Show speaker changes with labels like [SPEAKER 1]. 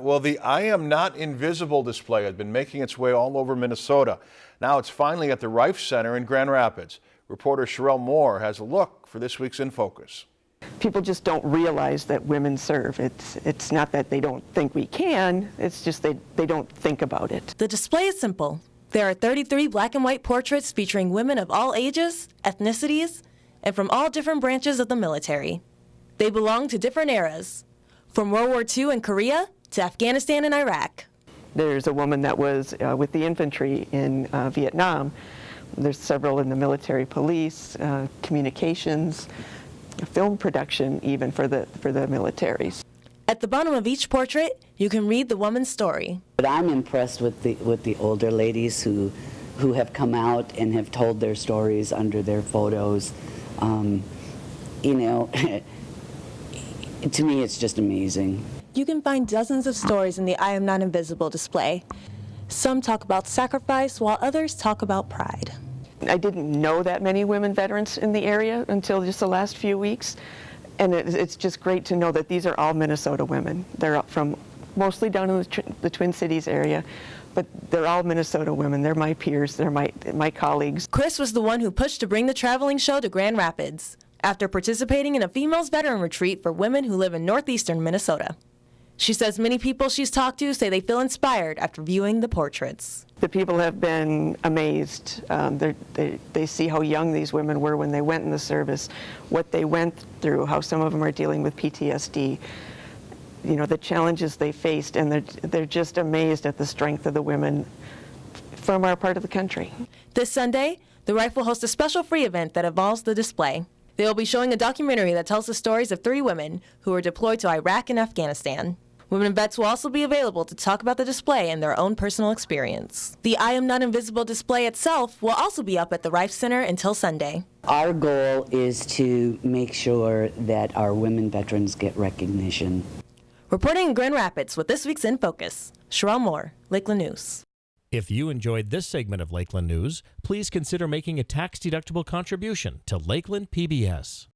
[SPEAKER 1] Well, the I Am Not Invisible display has been making its way all over Minnesota. Now it's finally at the Reif Center in Grand Rapids. Reporter Sherelle Moore has a look for this week's In Focus.
[SPEAKER 2] People just don't realize that women serve. It's, it's not that they don't think we can, it's just they, they don't think about it.
[SPEAKER 3] The display is simple. There are 33 black and white portraits featuring women of all ages, ethnicities, and from all different branches of the military. They belong to different eras, from World War II and Korea to Afghanistan and Iraq.
[SPEAKER 2] There's a woman that was uh, with the infantry in uh, Vietnam. There's several in the military police, uh, communications, film production even for the, for the militaries.
[SPEAKER 3] At the bottom of each portrait, you can read the woman's story.
[SPEAKER 4] But I'm impressed with the, with the older ladies who, who have come out and have told their stories under their photos. Um, you know, to me it's just amazing.
[SPEAKER 3] You can find dozens of stories in the I Am Not Invisible display. Some talk about sacrifice, while others talk about pride.
[SPEAKER 2] I didn't know that many women veterans in the area until just the last few weeks. And it's just great to know that these are all Minnesota women. They're from mostly down in the, the Twin Cities area, but they're all Minnesota women. They're my peers, they're my, my colleagues.
[SPEAKER 3] Chris was the one who pushed to bring the traveling show to Grand Rapids after participating in a females veteran retreat for women who live in northeastern Minnesota. She says many people she's talked to say they feel inspired after viewing the portraits.
[SPEAKER 2] The people have been amazed. Um, they, they see how young these women were when they went in the service, what they went through, how some of them are dealing with PTSD, you know, the challenges they faced, and they're, they're just amazed at the strength of the women from our part of the country.
[SPEAKER 3] This Sunday, the Reif will host a special free event that involves the display. They will be showing a documentary that tells the stories of three women who were deployed to Iraq and Afghanistan. Women vets will also be available to talk about the display and their own personal experience. The I Am Not Invisible display itself will also be up at the Reif Center until Sunday.
[SPEAKER 4] Our goal is to make sure that our women veterans get recognition.
[SPEAKER 3] Reporting in Grand Rapids with this week's In Focus, Sherelle Moore, Lakeland News.
[SPEAKER 5] If you enjoyed this segment of Lakeland News, please consider making a tax-deductible contribution to Lakeland PBS.